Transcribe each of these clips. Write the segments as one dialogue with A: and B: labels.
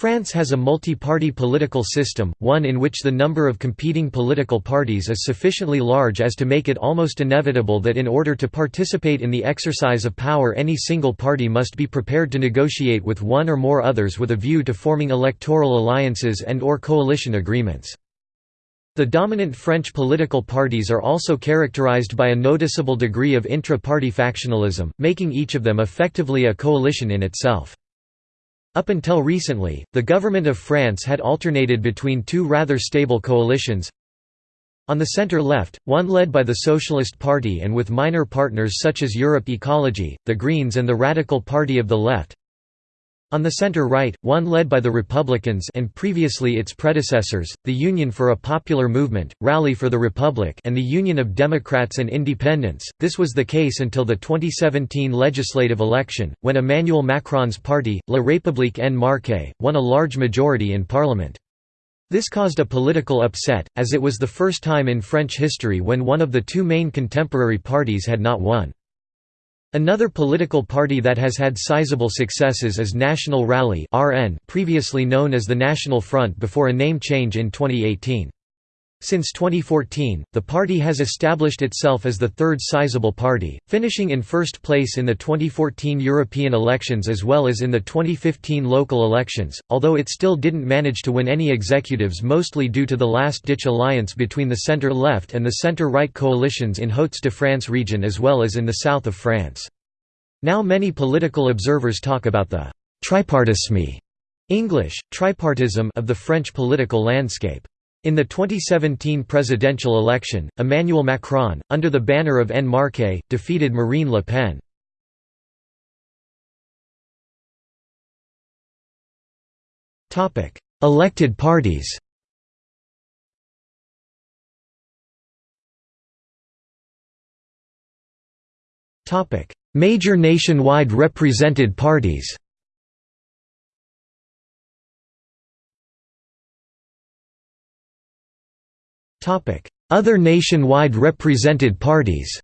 A: France has a multi-party political system, one in which the number of competing political parties is sufficiently large as to make it almost inevitable that in order to participate in the exercise of power any single party must be prepared to negotiate with one or more others with a view to forming electoral alliances and or coalition agreements. The dominant French political parties are also characterized by a noticeable degree of intra-party factionalism, making each of them effectively a coalition in itself. Up until recently, the government of France had alternated between two rather stable coalitions. On the centre-left, one led by the Socialist Party and with minor partners such as Europe Ecology, the Greens and the Radical Party of the Left, on the center-right, one led by the Republicans and previously its predecessors, the Union for a Popular Movement, Rally for the Republic and the Union of Democrats and Independents. This was the case until the 2017 legislative election, when Emmanuel Macron's party, La République En Marche, won a large majority in parliament. This caused a political upset, as it was the first time in French history when one of the two main contemporary parties had not won. Another political party that has had sizable successes is National Rally previously known as the National Front before a name change in 2018. Since 2014, the party has established itself as the third sizable party, finishing in first place in the 2014 European elections as well as in the 2015 local elections, although it still didn't manage to win any executives mostly due to the last-ditch alliance between the centre-left and the centre-right coalitions in Hauts-de-France region as well as in the south of France. Now many political observers talk about the «tripartisme» English, tripartism of the French political landscape. In the 2017 presidential election, Emmanuel Macron, under the banner of En Marche, defeated Marine Le Pen. Elected parties. Major nationwide represented parties Other nationwide represented parties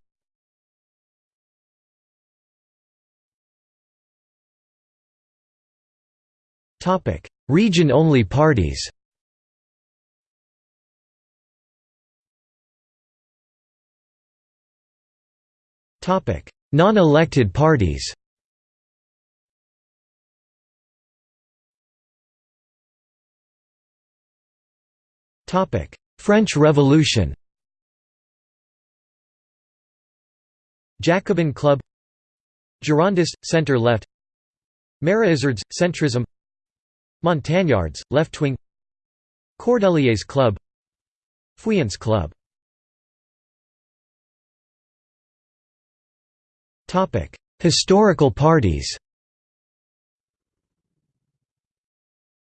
A: Region-only parties Non-elected parties French Revolution. Jacobin Club. Girondist, centre-left Maraisards, centrism. Montagnards, left-wing Cordeliers Club. Feuillants Club. Historical parties.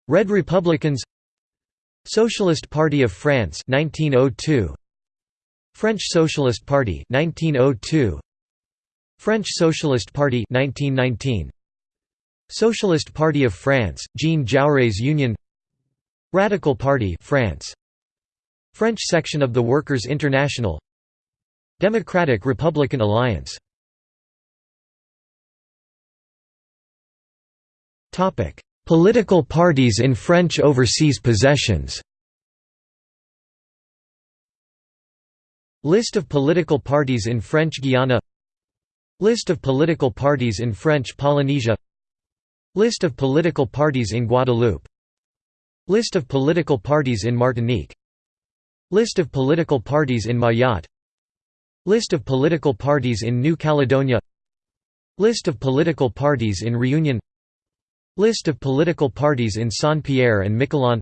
A: Red Republicans Socialist Party of France 1902 French Socialist Party 1902 French Socialist Party 1919 Socialist Party of France Jean Jaurès Union. Radical Party France. French section of the Workers' International. Democratic Republican Alliance. Topic Political parties in French overseas possessions. List of political parties in French Guiana. List of political parties in French Polynesia. List of political parties in Guadeloupe. List of political parties in Martinique. List of political parties in Mayotte. List of political parties in New Caledonia. List of political parties in Reunion List of political parties in Saint-Pierre and Miquelon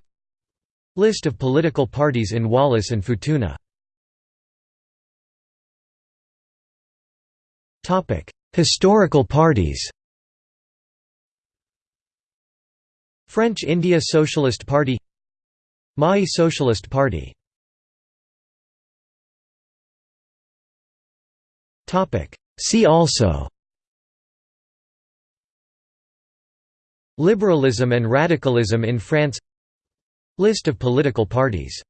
A: List of political parties in Wallis and Futuna Historical parties French India Socialist Party Mahé Socialist Party See also Liberalism and radicalism in France. List of political parties